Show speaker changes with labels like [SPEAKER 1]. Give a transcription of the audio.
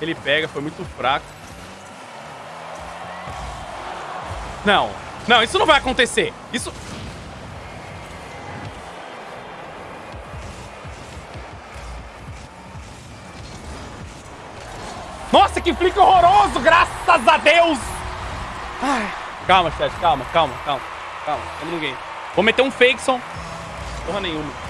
[SPEAKER 1] Ele pega, foi muito fraco. Não. Não, isso não vai acontecer. Isso... Nossa, que flick horroroso! Graças a Deus! Ai. Calma, chat. Calma, calma, calma. Calma, Não ninguém. Vou meter um fake, som. Porra nenhuma.